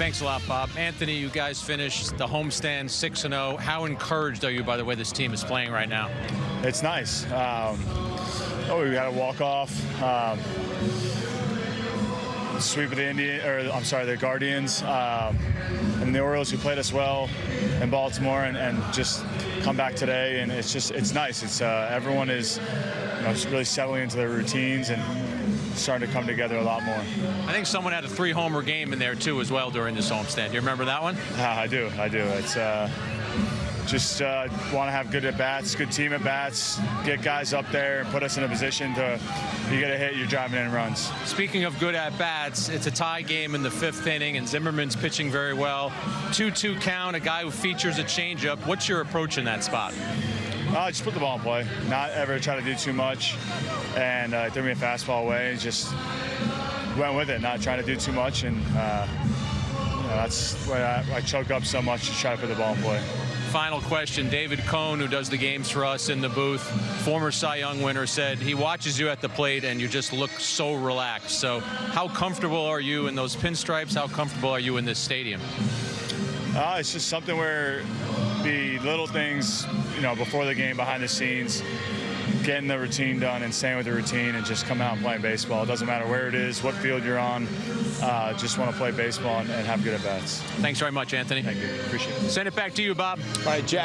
Thanks a lot, Bob. Anthony, you guys finished the homestand 6 0. How encouraged are you by the way this team is playing right now? It's nice. Um, oh, we got a walk off. Um, sweep of the Indian, or I'm sorry, the Guardians, um, and the Orioles who played us well in Baltimore, and, and, just come back today. And it's just it's nice. It's uh, everyone is you know, really settling into their routines and starting to come together a lot more. I think someone had a three homer game in there too as well during this homestand. Do you remember that one? Uh, I do. I do. It's. Uh, just uh, want to have good at bats, good team at bats, get guys up there and put us in a position to you get a hit, you're driving in runs. Speaking of good at bats, it's a tie game in the fifth inning, and Zimmermann's pitching very well. 2-2 count, a guy who features a changeup. What's your approach in that spot? Uh, just put the ball in play. Not ever try to do too much, and uh, threw me a fastball away. Just went with it, not trying to do too much, and uh, you know, that's why I, I choke up so much to try to put the ball in play final question. David Cone, who does the games for us in the booth, former Cy Young winner, said he watches you at the plate and you just look so relaxed. So how comfortable are you in those pinstripes? How comfortable are you in this stadium? Uh, it's just something where the little things, you know, before the game, behind the scenes, getting the routine done and staying with the routine and just coming out and playing baseball. It doesn't matter where it is, what field you're on. Uh, just want to play baseball and, and have good at bats. Thanks very much, Anthony. Thank you. Appreciate it. Send it back to you, Bob. All right, Jack.